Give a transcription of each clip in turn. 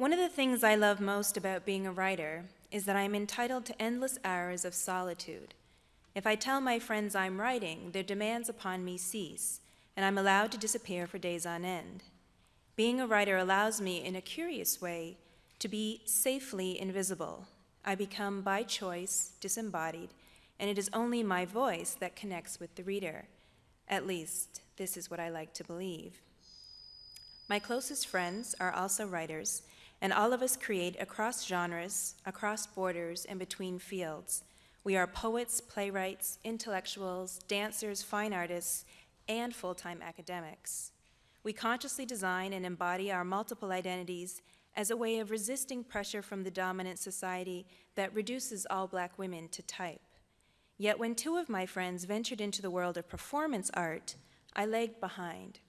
One of the things I love most about being a writer is that I'm entitled to endless hours of solitude. If I tell my friends I'm writing, their demands upon me cease, and I'm allowed to disappear for days on end. Being a writer allows me, in a curious way, to be safely invisible. I become, by choice, disembodied, and it is only my voice that connects with the reader. At least, this is what I like to believe. My closest friends are also writers, and all of us create across genres, across borders, and between fields. We are poets, playwrights, intellectuals, dancers, fine artists, and full-time academics. We consciously design and embody our multiple identities as a way of resisting pressure from the dominant society that reduces all black women to type. Yet when two of my friends ventured into the world of performance art, I lagged behind.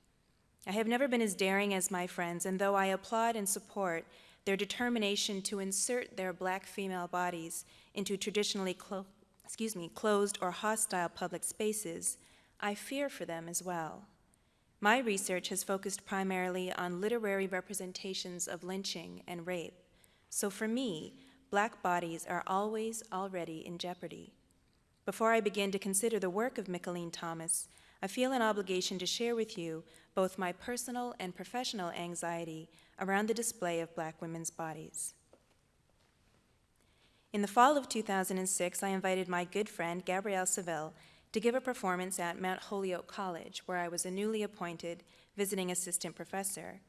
I have never been as daring as my friends, and though I applaud and support their determination to insert their black female bodies into traditionally excuse me, closed or hostile public spaces, I fear for them as well. My research has focused primarily on literary representations of lynching and rape. So for me, black bodies are always already in jeopardy. Before I begin to consider the work of Mickalene Thomas, I feel an obligation to share with you both my personal and professional anxiety around the display of black women's bodies. In the fall of 2006, I invited my good friend Gabrielle Civil, to give a performance at Mount Holyoke College, where I was a newly appointed visiting assistant professor.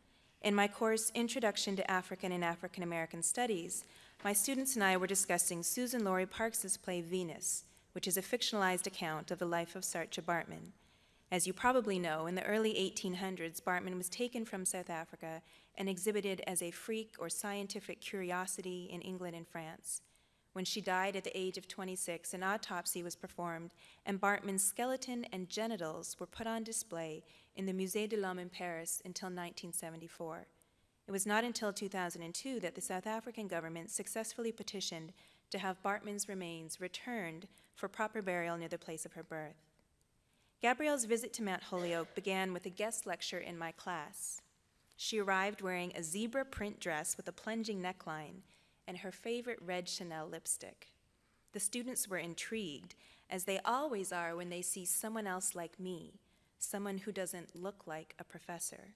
In my course, Introduction to African and African American Studies, my students and I were discussing Suzan-Lori Parks's play Venus, which is a fictionalized account of the life of Saartjie Baartman. As you probably know, in the early 1800s, Baartman was taken from South Africa and exhibited as a freak or scientific curiosity in England and France. When she died at the age of 26, an autopsy was performed, and Baartman's skeleton and genitals were put on display in the Musée de l'Homme in Paris until 1974. It was not until 2002 that the South African government successfully petitioned to have Baartman's remains returned for proper burial near the place of her birth. Gabrielle's visit to Mount Holyoke began with a guest lecture in my class. She arrived wearing a zebra print dress with a plunging neckline and her favorite red Chanel lipstick. The students were intrigued, as they always are when they see someone else like me, someone who doesn't look like a professor.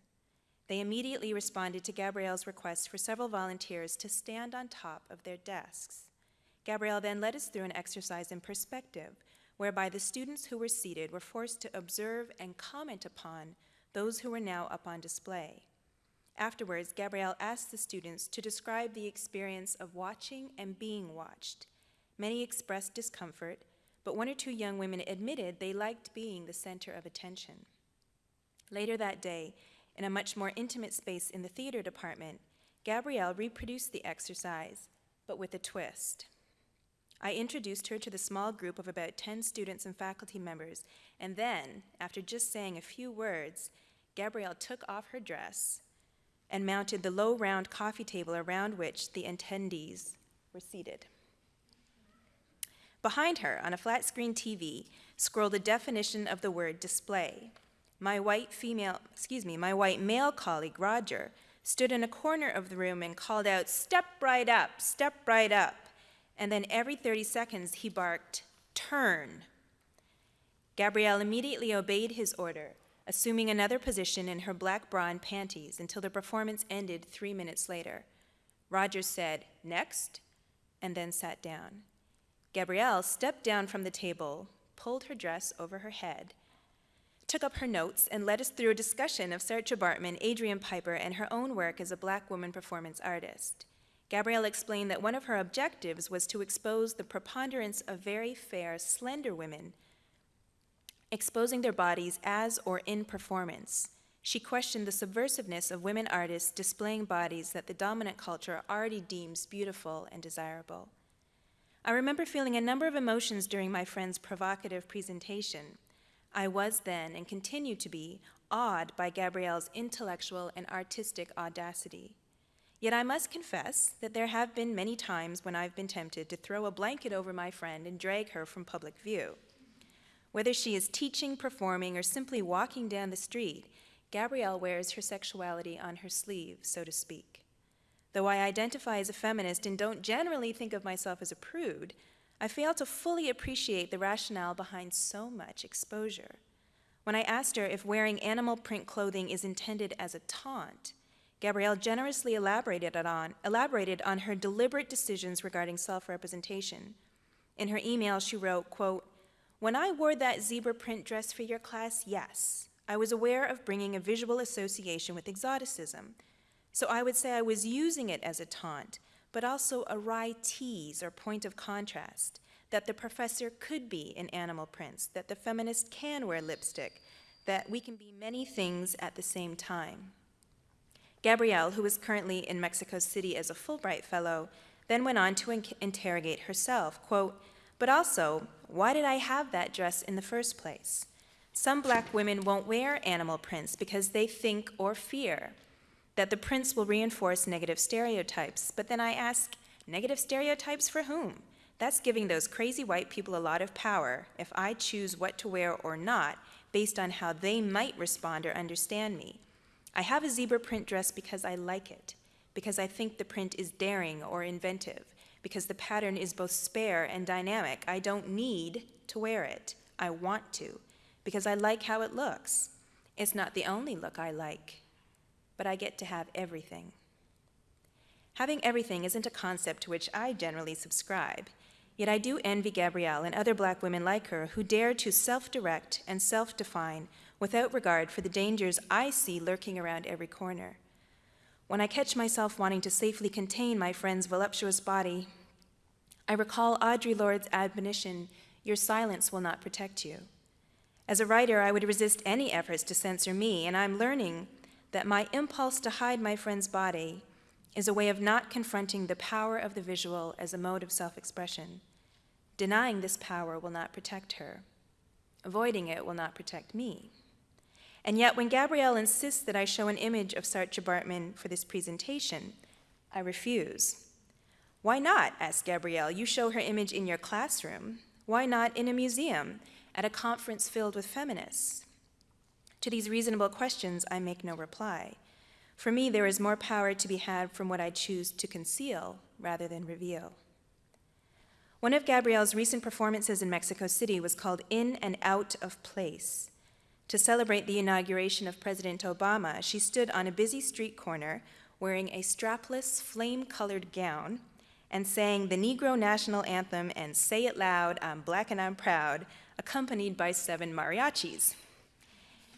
They immediately responded to Gabrielle's request for several volunteers to stand on top of their desks. Gabrielle then led us through an exercise in perspective, whereby the students who were seated were forced to observe and comment upon those who were now up on display. Afterwards, Gabrielle asked the students to describe the experience of watching and being watched. Many expressed discomfort, but one or two young women admitted they liked being the center of attention. Later that day, in a much more intimate space in the theater department, Gabrielle reproduced the exercise, but with a twist. I introduced her to the small group of about 10 students and faculty members, and then, after just saying a few words, Gabrielle took off her dress and mounted the low round coffee table around which the attendees were seated. Behind her, on a flat screen TV, scrolled a definition of the word display. My white female, excuse me, my white male colleague, Roger, stood in a corner of the room and called out, step right up, step right up. And then every 30 seconds he barked, turn. Gabrielle immediately obeyed his order assuming another position in her black bra and panties until the performance ended three minutes later. Rogers said, next, and then sat down. Gabrielle stepped down from the table, pulled her dress over her head, took up her notes, and led us through a discussion of Saartjie Baartman, Adrian Piper, and her own work as a black woman performance artist. Gabrielle explained that one of her objectives was to expose the preponderance of very fair, slender women exposing their bodies as or in performance. She questioned the subversiveness of women artists displaying bodies that the dominant culture already deems beautiful and desirable. I remember feeling a number of emotions during my friend's provocative presentation. I was then, and continue to be, awed by Gabrielle's intellectual and artistic audacity. Yet I must confess that there have been many times when I've been tempted to throw a blanket over my friend and drag her from public view. Whether she is teaching, performing, or simply walking down the street, Gabrielle wears her sexuality on her sleeve, so to speak. Though I identify as a feminist and don't generally think of myself as a prude, I fail to fully appreciate the rationale behind so much exposure. When I asked her if wearing animal print clothing is intended as a taunt, Gabrielle generously elaborated on, elaborated on her deliberate decisions regarding self-representation. In her email, she wrote, quote, when I wore that zebra print dress for your class, yes, I was aware of bringing a visual association with exoticism. So I would say I was using it as a taunt, but also a wry tease or point of contrast, that the professor could be in animal prints, that the feminist can wear lipstick, that we can be many things at the same time. Gabrielle, who is currently in Mexico City as a Fulbright Fellow, then went on to in interrogate herself, quote, but also, why did I have that dress in the first place? Some black women won't wear animal prints because they think or fear that the prints will reinforce negative stereotypes. But then I ask, negative stereotypes for whom? That's giving those crazy white people a lot of power if I choose what to wear or not based on how they might respond or understand me. I have a zebra print dress because I like it, because I think the print is daring or inventive, because the pattern is both spare and dynamic. I don't need to wear it. I want to because I like how it looks. It's not the only look I like, but I get to have everything. Having everything isn't a concept to which I generally subscribe, yet I do envy Gabrielle and other black women like her who dare to self-direct and self-define without regard for the dangers I see lurking around every corner. When I catch myself wanting to safely contain my friend's voluptuous body, I recall Audre Lorde's admonition, your silence will not protect you. As a writer, I would resist any efforts to censor me, and I'm learning that my impulse to hide my friend's body is a way of not confronting the power of the visual as a mode of self-expression. Denying this power will not protect her. Avoiding it will not protect me. And yet, when Gabrielle insists that I show an image of Saartjie Baartman for this presentation, I refuse. Why not, asked Gabrielle. You show her image in your classroom. Why not in a museum? at a conference filled with feminists? To these reasonable questions, I make no reply. For me, there is more power to be had from what I choose to conceal rather than reveal. One of Gabrielle's recent performances in Mexico City was called In and Out of Place. To celebrate the inauguration of President Obama, she stood on a busy street corner wearing a strapless, flame-colored gown and sang the Negro National Anthem and Say It Loud, I'm Black and I'm Proud, accompanied by seven mariachis.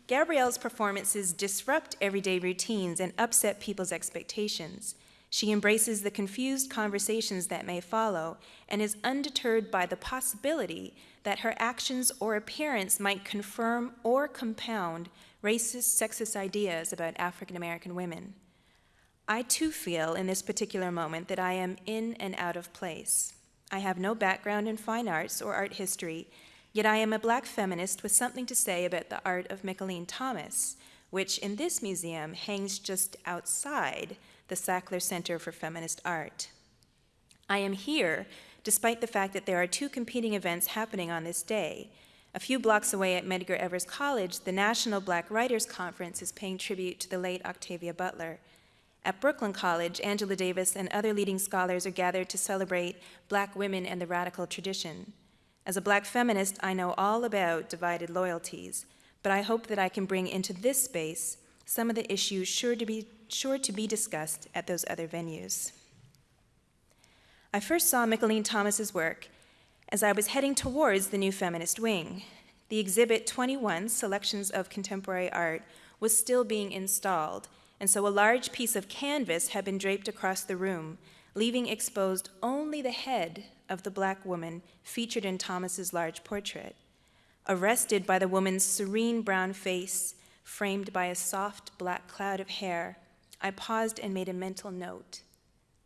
Gabrielle's performances disrupt everyday routines and upset people's expectations. She embraces the confused conversations that may follow and is undeterred by the possibility that her actions or appearance might confirm or compound racist, sexist ideas about African American women. I too feel in this particular moment that I am in and out of place. I have no background in fine arts or art history, Yet I am a black feminist with something to say about the art of Mickalene Thomas, which in this museum hangs just outside the Sackler Center for Feminist Art. I am here despite the fact that there are two competing events happening on this day. A few blocks away at Medgar Evers College, the National Black Writers Conference is paying tribute to the late Octavia Butler. At Brooklyn College, Angela Davis and other leading scholars are gathered to celebrate black women and the radical tradition. As a black feminist, I know all about divided loyalties, but I hope that I can bring into this space some of the issues sure to be, sure to be discussed at those other venues. I first saw Mickalene Thomas's work as I was heading towards the new feminist wing. The exhibit 21, Selections of Contemporary Art, was still being installed, and so a large piece of canvas had been draped across the room, leaving exposed only the head of the black woman featured in Thomas's large portrait. Arrested by the woman's serene brown face, framed by a soft black cloud of hair, I paused and made a mental note.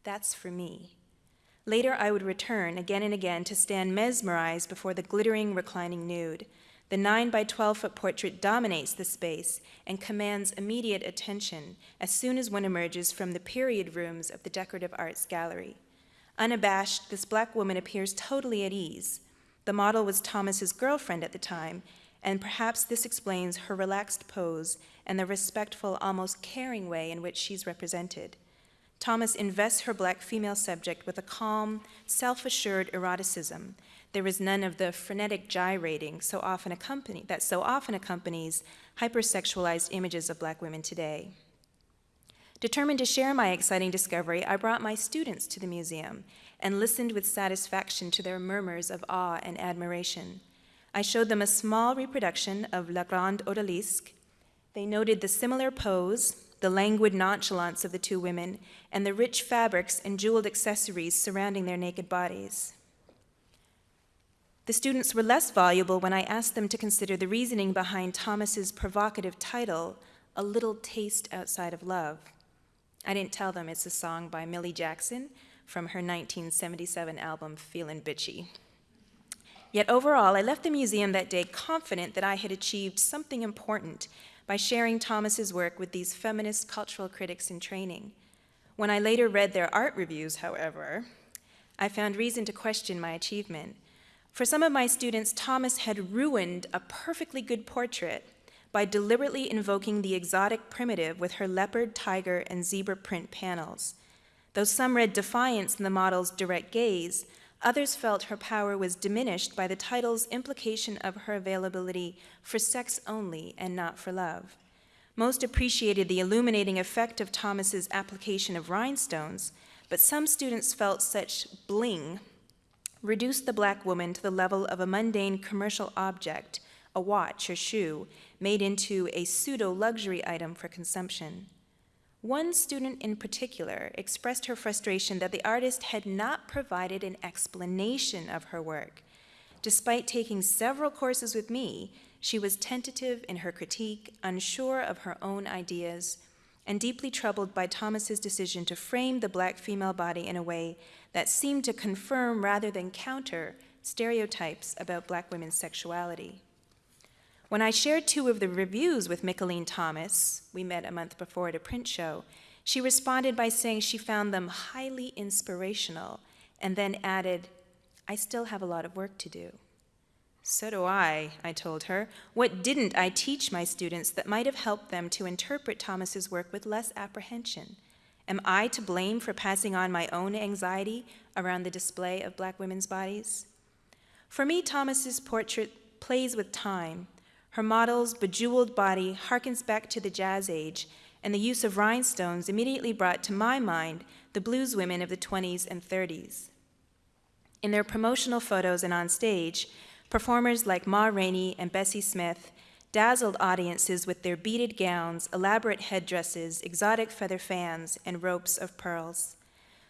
That's for me. Later, I would return again and again to stand mesmerized before the glittering, reclining nude. The 9 by 12 foot portrait dominates the space and commands immediate attention as soon as one emerges from the period rooms of the Decorative Arts Gallery. Unabashed, this black woman appears totally at ease. The model was Thomas's girlfriend at the time, and perhaps this explains her relaxed pose and the respectful, almost caring way in which she's represented. Thomas invests her black female subject with a calm, self assured eroticism. There is none of the frenetic gyrating so often accompany, that so often accompanies hypersexualized images of black women today. Determined to share my exciting discovery, I brought my students to the museum and listened with satisfaction to their murmurs of awe and admiration. I showed them a small reproduction of La Grande Odalisque. They noted the similar pose, the languid nonchalance of the two women, and the rich fabrics and jeweled accessories surrounding their naked bodies. The students were less voluble when I asked them to consider the reasoning behind Thomas's provocative title, A Little Taste Outside of Love. I didn't tell them it's a song by Millie Jackson from her 1977 album Feelin' Bitchy. Yet overall, I left the museum that day confident that I had achieved something important by sharing Thomas's work with these feminist cultural critics in training. When I later read their art reviews, however, I found reason to question my achievement. For some of my students, Thomas had ruined a perfectly good portrait by deliberately invoking the exotic primitive with her leopard, tiger, and zebra print panels. Though some read defiance in the model's direct gaze, others felt her power was diminished by the title's implication of her availability for sex only and not for love. Most appreciated the illuminating effect of Thomas's application of rhinestones, but some students felt such bling reduced the black woman to the level of a mundane commercial object, a watch or shoe, made into a pseudo luxury item for consumption. One student in particular expressed her frustration that the artist had not provided an explanation of her work. Despite taking several courses with me, she was tentative in her critique, unsure of her own ideas, and deeply troubled by Thomas's decision to frame the black female body in a way that seemed to confirm rather than counter stereotypes about black women's sexuality. When I shared two of the reviews with Mickalene Thomas, we met a month before at a print show, she responded by saying she found them highly inspirational and then added, I still have a lot of work to do. So do I, I told her. What didn't I teach my students that might have helped them to interpret Thomas's work with less apprehension? Am I to blame for passing on my own anxiety around the display of black women's bodies? For me, Thomas's portrait plays with time her model's bejeweled body harkens back to the Jazz Age, and the use of rhinestones immediately brought to my mind the blues women of the 20s and 30s. In their promotional photos and on stage, performers like Ma Rainey and Bessie Smith dazzled audiences with their beaded gowns, elaborate headdresses, exotic feather fans, and ropes of pearls.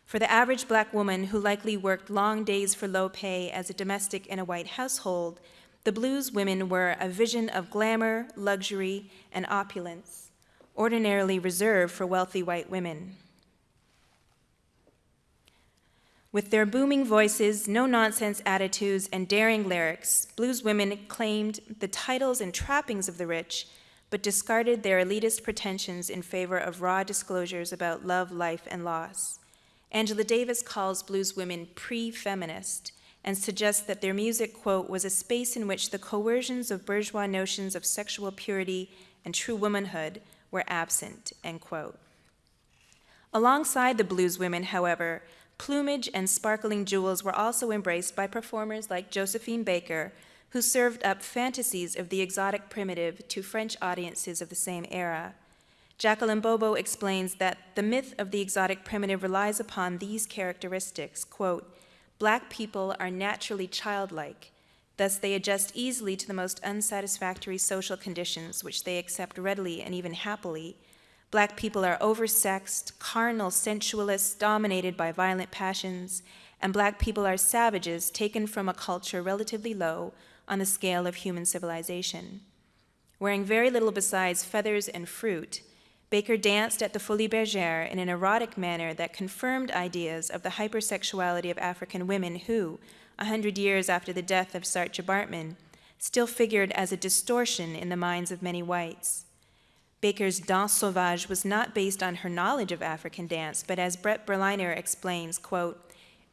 For the average black woman who likely worked long days for low pay as a domestic in a white household, the blues women were a vision of glamour, luxury, and opulence, ordinarily reserved for wealthy white women. With their booming voices, no nonsense attitudes, and daring lyrics, blues women claimed the titles and trappings of the rich, but discarded their elitist pretensions in favor of raw disclosures about love, life, and loss. Angela Davis calls blues women pre feminist and suggests that their music, quote, was a space in which the coercions of bourgeois notions of sexual purity and true womanhood were absent, end quote. Alongside the blues women, however, plumage and sparkling jewels were also embraced by performers like Josephine Baker, who served up fantasies of the exotic primitive to French audiences of the same era. Jacqueline Bobo explains that the myth of the exotic primitive relies upon these characteristics, quote, Black people are naturally childlike, thus, they adjust easily to the most unsatisfactory social conditions, which they accept readily and even happily. Black people are oversexed, carnal, sensualists, dominated by violent passions, and black people are savages taken from a culture relatively low on the scale of human civilization. Wearing very little besides feathers and fruit, Baker danced at the Folies Bergère in an erotic manner that confirmed ideas of the hypersexuality of African women who, a hundred years after the death of Saartjie Baartman, still figured as a distortion in the minds of many whites. Baker's Danse Sauvage was not based on her knowledge of African dance, but as Brett Berliner explains, quote,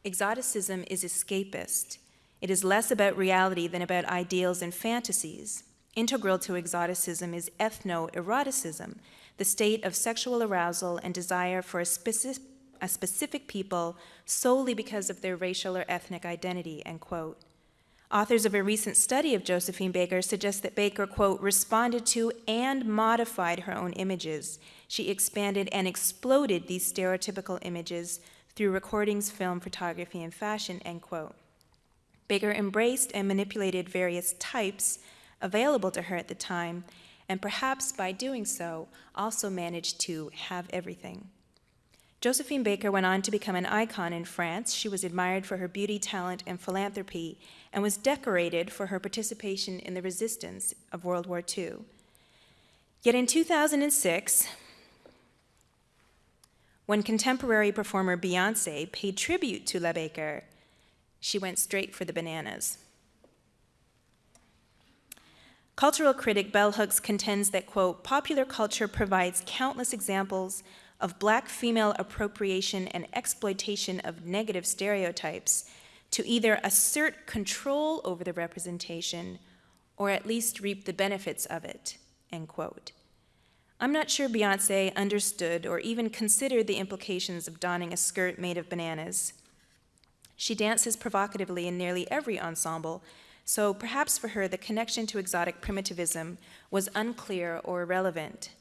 exoticism is escapist. It is less about reality than about ideals and fantasies. Integral to exoticism is ethno-eroticism, the state of sexual arousal and desire for a, specific, a specific people solely because of their racial or ethnic identity, end quote. Authors of a recent study of Josephine Baker suggest that Baker, quote, responded to and modified her own images. She expanded and exploded these stereotypical images through recordings, film, photography, and fashion, end quote. Baker embraced and manipulated various types available to her at the time, and perhaps by doing so, also managed to have everything. Josephine Baker went on to become an icon in France. She was admired for her beauty, talent, and philanthropy, and was decorated for her participation in the resistance of World War II. Yet in 2006, when contemporary performer Beyonce paid tribute to La Baker, she went straight for the bananas. Cultural critic Bell Hooks contends that, quote, popular culture provides countless examples of black female appropriation and exploitation of negative stereotypes to either assert control over the representation or at least reap the benefits of it, end quote. I'm not sure Beyonce understood or even considered the implications of donning a skirt made of bananas. She dances provocatively in nearly every ensemble, so perhaps for her the connection to exotic primitivism was unclear or irrelevant.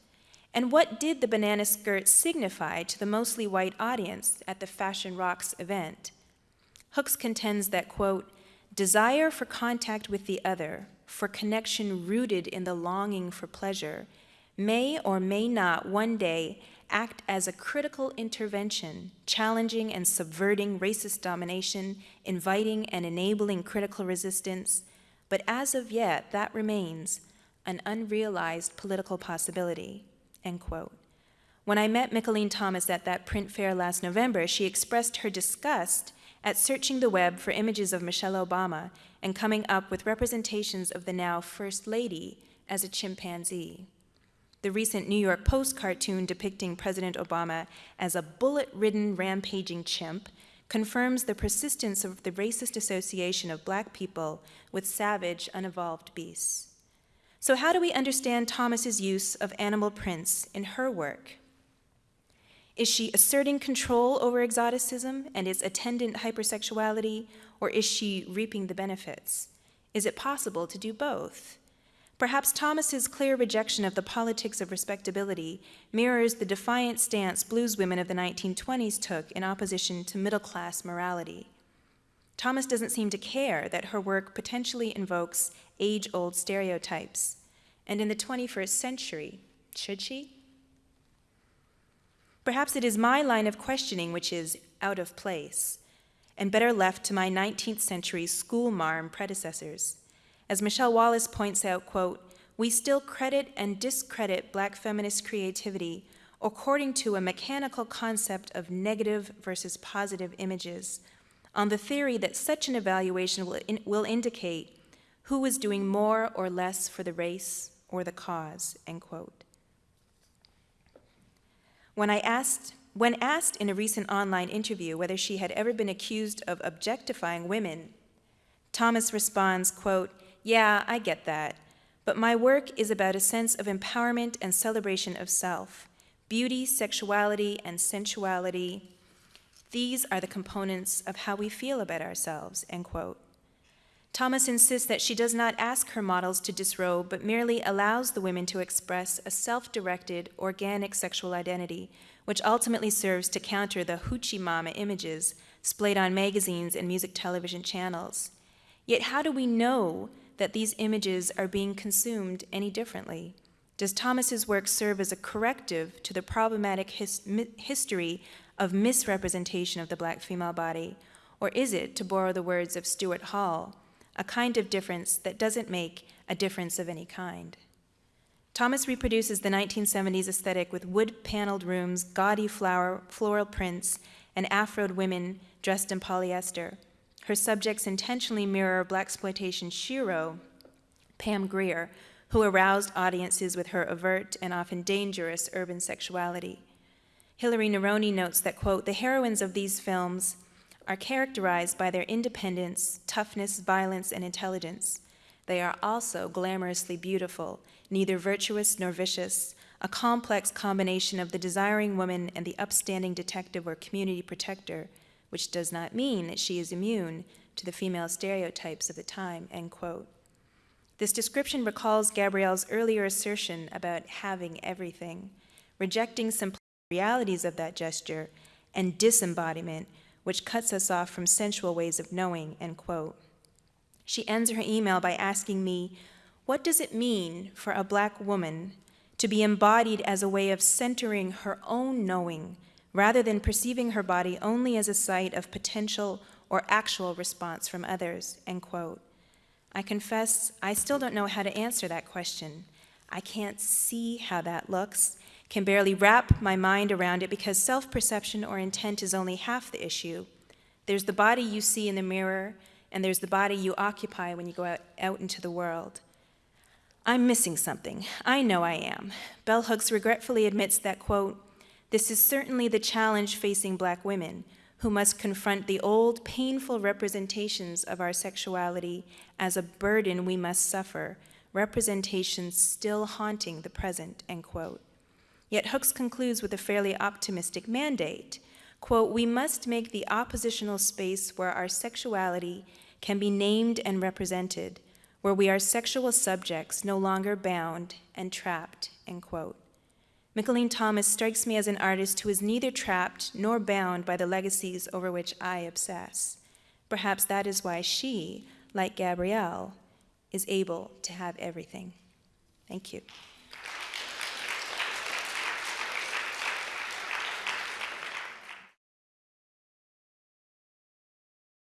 And what did the banana skirt signify to the mostly white audience at the Fashion Rocks event? Hooks contends that, quote, desire for contact with the other, for connection rooted in the longing for pleasure, may or may not one day act as a critical intervention, challenging and subverting racist domination, inviting and enabling critical resistance, but as of yet, that remains an unrealized political possibility. End quote. When I met Mickalene Thomas at that print fair last November, she expressed her disgust at searching the web for images of Michelle Obama and coming up with representations of the now First Lady as a chimpanzee. The recent New York Post cartoon depicting President Obama as a bullet ridden, rampaging chimp confirms the persistence of the racist association of black people with savage, unevolved beasts. So, how do we understand Thomas's use of animal prints in her work? Is she asserting control over exoticism and its attendant hypersexuality, or is she reaping the benefits? Is it possible to do both? Perhaps Thomas's clear rejection of the politics of respectability mirrors the defiant stance blues women of the 1920s took in opposition to middle class morality. Thomas doesn't seem to care that her work potentially invokes age old stereotypes. And in the 21st century, should she? Perhaps it is my line of questioning which is out of place and better left to my 19th century school marm predecessors. As Michelle Wallace points out, quote, we still credit and discredit black feminist creativity according to a mechanical concept of negative versus positive images on the theory that such an evaluation will, in, will indicate who is doing more or less for the race or the cause, end quote. When I asked, when asked in a recent online interview whether she had ever been accused of objectifying women, Thomas responds, quote, yeah, I get that, but my work is about a sense of empowerment and celebration of self, beauty, sexuality, and sensuality, these are the components of how we feel about ourselves, end quote. Thomas insists that she does not ask her models to disrobe, but merely allows the women to express a self directed, organic sexual identity, which ultimately serves to counter the hoochie mama images splayed on magazines and music television channels. Yet, how do we know that these images are being consumed any differently? Does Thomas's work serve as a corrective to the problematic his history of misrepresentation of the black female body? Or is it, to borrow the words of Stuart Hall, a kind of difference that doesn't make a difference of any kind? Thomas reproduces the 1970s aesthetic with wood paneled rooms, gaudy flower, floral prints, and afroed women dressed in polyester. Her subjects intentionally mirror blaxploitation shero, Pam Grier, who aroused audiences with her overt and often dangerous urban sexuality. Hilary Neroni notes that, quote, the heroines of these films are characterized by their independence, toughness, violence, and intelligence. They are also glamorously beautiful, neither virtuous nor vicious, a complex combination of the desiring woman and the upstanding detective or community protector, which does not mean that she is immune to the female stereotypes of the time, end quote. This description recalls Gabrielle's earlier assertion about having everything, rejecting some realities of that gesture and disembodiment, which cuts us off from sensual ways of knowing, end quote. She ends her email by asking me, what does it mean for a black woman to be embodied as a way of centering her own knowing rather than perceiving her body only as a site of potential or actual response from others, end quote. I confess I still don't know how to answer that question. I can't see how that looks, can barely wrap my mind around it because self-perception or intent is only half the issue. There's the body you see in the mirror, and there's the body you occupy when you go out, out into the world. I'm missing something. I know I am. Bell Hooks regretfully admits that, quote, this is certainly the challenge facing black women, who must confront the old, painful representations of our sexuality as a burden we must suffer, representations still haunting the present, end quote. Yet Hooks concludes with a fairly optimistic mandate. Quote, we must make the oppositional space where our sexuality can be named and represented, where we are sexual subjects no longer bound and trapped, end quote. Mickalene Thomas strikes me as an artist who is neither trapped nor bound by the legacies over which I obsess. Perhaps that is why she, like Gabrielle, is able to have everything. Thank you.